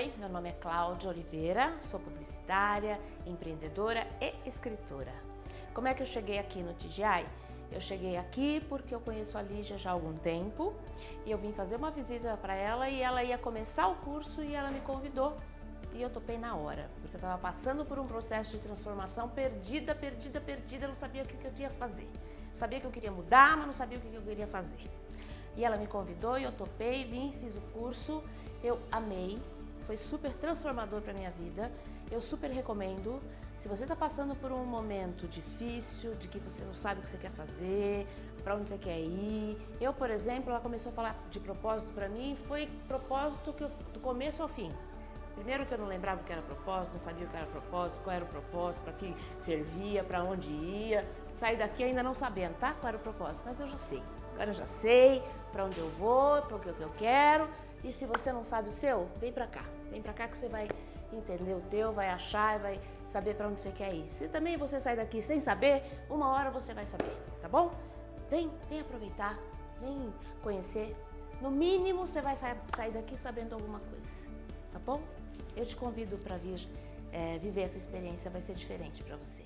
Oi, meu nome é Cláudia Oliveira, sou publicitária, empreendedora e escritora. Como é que eu cheguei aqui no TGI? Eu cheguei aqui porque eu conheço a Lígia já há algum tempo e eu vim fazer uma visita para ela e ela ia começar o curso e ela me convidou e eu topei na hora, porque eu estava passando por um processo de transformação perdida, perdida, perdida, eu não sabia o que, eu tinha que fazer. Sabia que eu queria mudar, mas não sabia o que, que eu queria fazer. E ela me convidou e eu topei, vim, fiz o curso, eu amei, foi super transformador para minha vida. Eu super recomendo. Se você está passando por um momento difícil, de que você não sabe o que você quer fazer, para onde você quer ir. Eu, por exemplo, ela começou a falar de propósito para mim, foi propósito que eu, do começo ao fim. Primeiro que eu não lembrava o que era propósito, não sabia o que era propósito, qual era o propósito, para que servia, para onde ia. Saí daqui ainda não sabendo, tá? Qual era o propósito, mas eu já sei. Agora eu já sei para onde eu vou, para o que eu quero. E se você não sabe o seu, vem para cá. Vem para cá que você vai entender o teu, vai achar e vai saber para onde você quer ir. Se também você sair daqui sem saber, uma hora você vai saber, tá bom? Vem, vem aproveitar, vem conhecer. No mínimo você vai sair daqui sabendo alguma coisa, tá bom? Eu te convido para vir é, viver essa experiência, vai ser diferente para você.